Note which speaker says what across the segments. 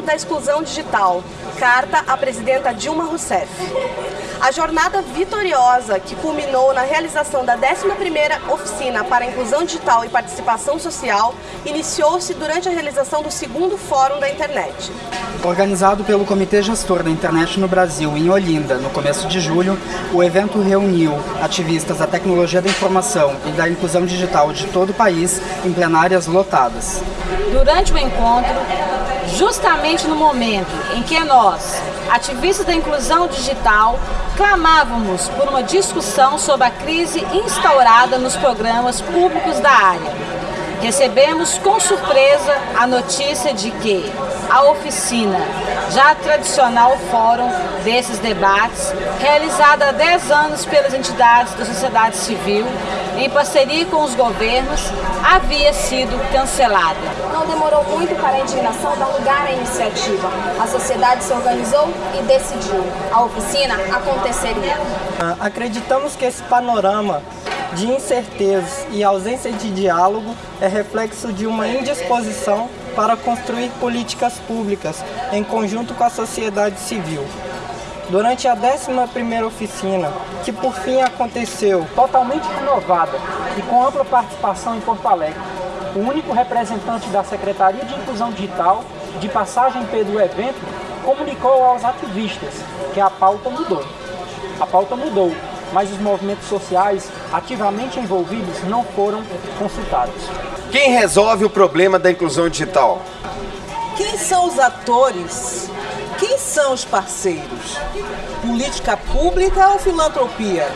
Speaker 1: da Exclusão Digital, carta à presidenta Dilma Rousseff. A jornada vitoriosa, que culminou na realização da 11ª Oficina para a Inclusão Digital e Participação Social, iniciou-se durante a realização do segundo Fórum da Internet.
Speaker 2: Organizado pelo Comitê Gestor da Internet no Brasil, em Olinda, no começo de julho, o evento reuniu ativistas da tecnologia da informação e da inclusão digital de todo o país em plenárias lotadas.
Speaker 3: Durante o encontro, justamente no momento em que nós, ativistas da inclusão digital, clamávamos por uma discussão sobre a crise instaurada nos programas públicos da área. Recebemos com surpresa a notícia de que a oficina, já tradicional fórum desses debates, realizada há 10 anos pelas entidades da sociedade civil, em parceria com os governos, havia sido cancelada.
Speaker 4: Não demorou muito para a indignação dar lugar à iniciativa. A sociedade se organizou e decidiu. A oficina aconteceria.
Speaker 5: Acreditamos que esse panorama de incertezas e ausência de diálogo é reflexo de uma indisposição para construir políticas públicas em conjunto com a sociedade civil. Durante a 11ª oficina, que por fim aconteceu
Speaker 6: totalmente renovada e com ampla participação em Porto Alegre, o único representante da Secretaria de Inclusão Digital, de passagem pelo evento, comunicou aos ativistas que a pauta mudou. A pauta mudou, mas os movimentos sociais ativamente envolvidos não foram consultados.
Speaker 7: Quem resolve o problema da inclusão digital?
Speaker 8: Quem são os atores? Quem são os parceiros? Política pública ou filantropia?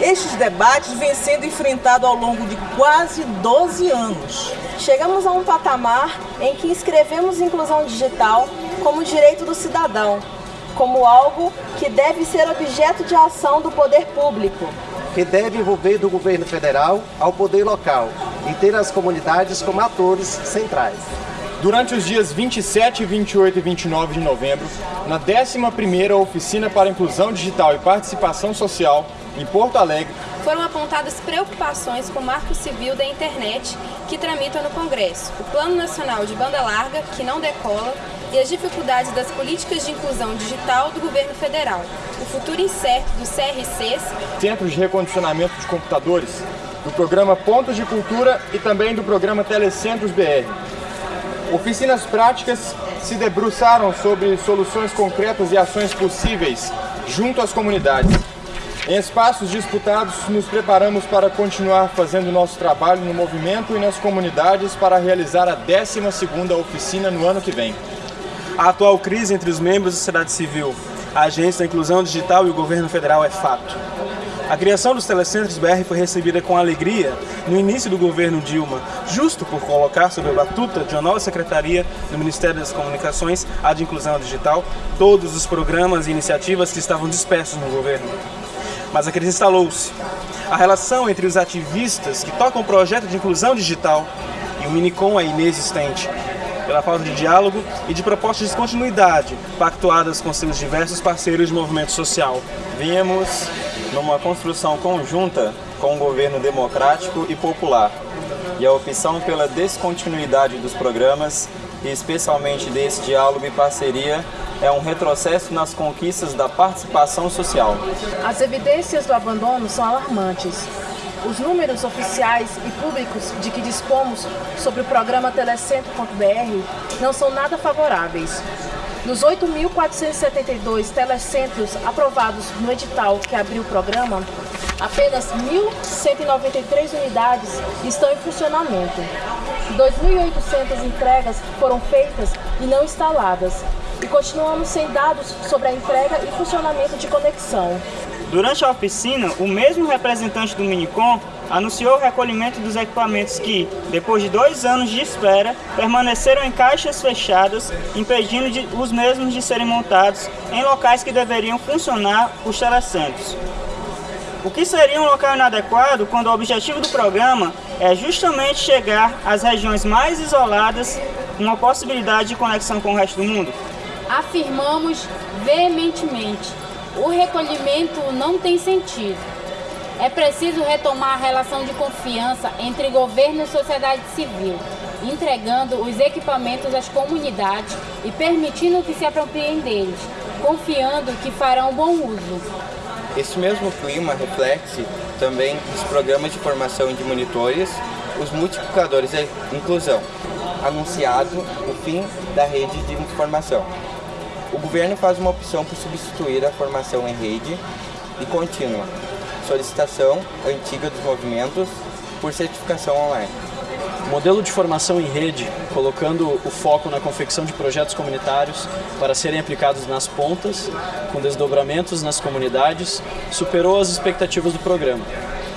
Speaker 8: Estes debates vêm sendo enfrentados ao longo de quase 12 anos.
Speaker 4: Chegamos a um patamar em que escrevemos inclusão digital como direito do cidadão, como algo que deve ser objeto de ação do poder público.
Speaker 7: Que deve envolver do governo federal ao poder local e ter as comunidades como atores centrais.
Speaker 9: Durante os dias 27, 28 e 29 de novembro, na 11ª Oficina para Inclusão Digital e Participação Social, em Porto Alegre,
Speaker 10: foram apontadas preocupações com o marco civil da internet que tramita no Congresso, o Plano Nacional de Banda Larga, que não decola, e as dificuldades das políticas de inclusão digital do governo federal, o futuro incerto dos CRCs,
Speaker 9: Centros de Recondicionamento de Computadores, do programa Pontos de Cultura e também do programa Telecentros BR. Oficinas práticas se debruçaram sobre soluções concretas e ações possíveis junto às comunidades. Em espaços disputados, nos preparamos para continuar fazendo nosso trabalho no movimento e nas comunidades para realizar a 12ª oficina no ano que vem.
Speaker 11: A atual crise entre os membros da sociedade civil, a Agência da Inclusão Digital e o governo federal é fato. A criação dos telecentros BR foi recebida com alegria no início do governo Dilma, justo por colocar sob a batuta de uma nova secretaria do Ministério das Comunicações, a de Inclusão Digital, todos os programas e iniciativas que estavam dispersos no governo. Mas a crise instalou-se. A relação entre os ativistas que tocam o projeto de inclusão digital e o Minicom é inexistente pela falta de diálogo e de propostas de continuidade pactuadas com seus diversos parceiros de movimento social.
Speaker 12: Vínhamos numa construção conjunta com um governo democrático e popular, e a opção pela descontinuidade dos programas, e especialmente desse diálogo e parceria, é um retrocesso nas conquistas da participação social.
Speaker 13: As evidências do abandono são alarmantes. Os números oficiais e públicos de que dispomos sobre o programa Telecentro.br não são nada favoráveis. Dos 8.472 telecentros aprovados no edital que abriu o programa, apenas 1.193 unidades estão em funcionamento. 2.800 entregas foram feitas e não instaladas. E continuamos sem dados sobre a entrega e funcionamento de conexão.
Speaker 14: Durante a oficina, o mesmo representante do Minicom anunciou o recolhimento dos equipamentos que, depois de dois anos de espera, permaneceram em caixas fechadas, impedindo de, os mesmos de serem montados em locais que deveriam funcionar os telecentros. O que seria um local inadequado quando o objetivo do programa é justamente chegar às regiões mais isoladas uma possibilidade de conexão com o resto do mundo?
Speaker 15: Afirmamos veementemente, o recolhimento não tem sentido. É preciso retomar a relação de confiança entre governo e sociedade civil entregando os equipamentos às comunidades e permitindo que se apropriem deles, confiando que farão bom uso.
Speaker 16: Esse mesmo clima reflete também nos programas de formação de monitores, os multiplicadores de inclusão, anunciado o fim da rede de informação. O governo faz uma opção por substituir a formação em rede e contínua, solicitação antiga dos movimentos por certificação online.
Speaker 17: Modelo de formação em rede, colocando o foco na confecção de projetos comunitários para serem aplicados nas pontas, com desdobramentos nas comunidades, superou as expectativas do programa.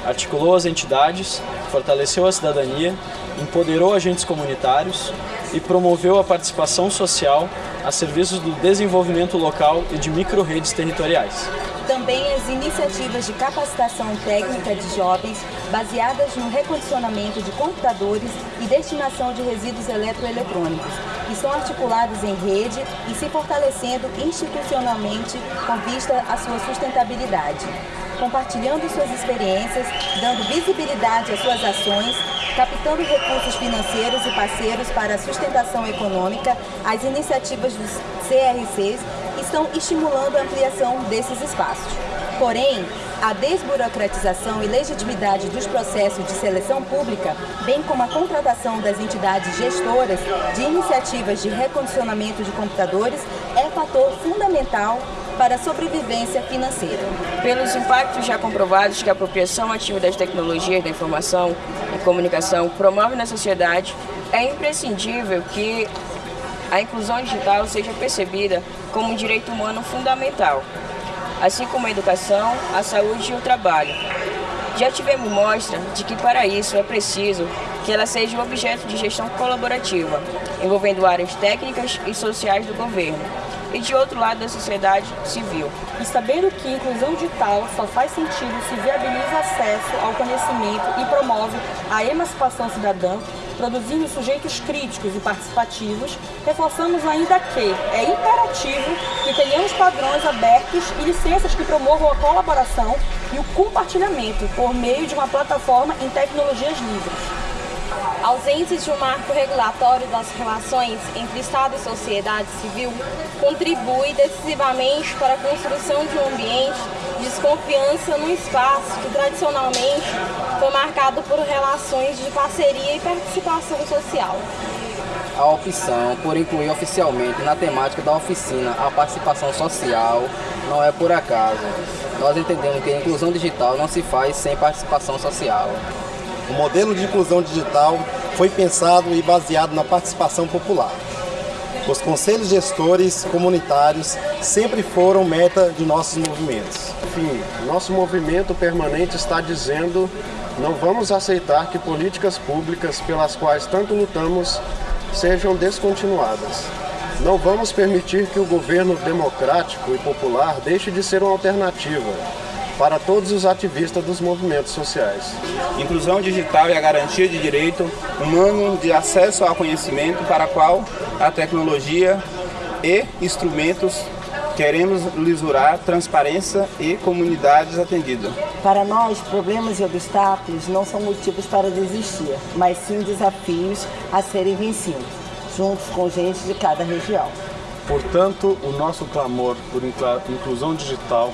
Speaker 17: Articulou as entidades, fortaleceu a cidadania, empoderou agentes comunitários e promoveu a participação social a serviços do desenvolvimento local e de micro-redes territoriais
Speaker 18: também as iniciativas de capacitação técnica de jovens baseadas no recondicionamento de computadores e destinação de resíduos eletroeletrônicos, que são articulados em rede e se fortalecendo institucionalmente com vista à sua sustentabilidade. Compartilhando suas experiências, dando visibilidade às suas ações, captando recursos financeiros e parceiros para a sustentação econômica, as iniciativas dos CRCs estão estimulando a ampliação desses espaços. Porém, a desburocratização e legitimidade dos processos de seleção pública, bem como a contratação das entidades gestoras de iniciativas de recondicionamento de computadores, é fator fundamental para a sobrevivência financeira.
Speaker 19: Pelos impactos já comprovados que a apropriação ativa das tecnologias da informação e comunicação promove na sociedade, é imprescindível que a inclusão digital seja percebida como um direito humano fundamental, assim como a educação, a saúde e o trabalho. Já tivemos mostra de que para isso é preciso que ela seja objeto de gestão colaborativa, envolvendo áreas técnicas e sociais do governo, e de outro lado da sociedade civil.
Speaker 20: E sabendo que inclusão digital só faz sentido se viabiliza acesso ao conhecimento e promove a emancipação cidadã, produzindo sujeitos críticos e participativos, reforçamos ainda que é imperativo que tenhamos padrões abertos e licenças que promovam a colaboração e o compartilhamento por meio de uma plataforma em tecnologias livres.
Speaker 4: Ausência de um marco regulatório das relações entre Estado e sociedade civil contribui decisivamente para a construção de um ambiente de desconfiança no espaço que tradicionalmente foi marcado por relações de parceria e participação social.
Speaker 21: A opção por incluir oficialmente na temática da oficina a participação social não é por acaso. Nós entendemos que a inclusão digital não se faz sem participação social.
Speaker 7: O modelo de inclusão digital foi pensado e baseado na participação popular. Os conselhos gestores comunitários sempre foram meta de nossos movimentos.
Speaker 22: Enfim, nosso movimento permanente está dizendo não vamos aceitar que políticas públicas pelas quais tanto lutamos sejam descontinuadas. Não vamos permitir que o governo democrático e popular deixe de ser uma alternativa para todos os ativistas dos movimentos sociais.
Speaker 23: Inclusão digital e a garantia de direito humano de acesso ao conhecimento para qual a tecnologia e instrumentos queremos lisurar transparência e comunidades atendidas.
Speaker 5: Para nós, problemas e obstáculos não são motivos para desistir, mas sim desafios a serem vencidos, juntos com gente de cada região.
Speaker 17: Portanto, o nosso clamor por inclusão digital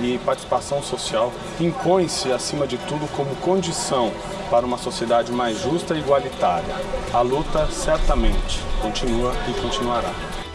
Speaker 17: e participação social impõe-se, acima de tudo, como condição para uma sociedade mais justa e igualitária. A luta certamente continua e continuará.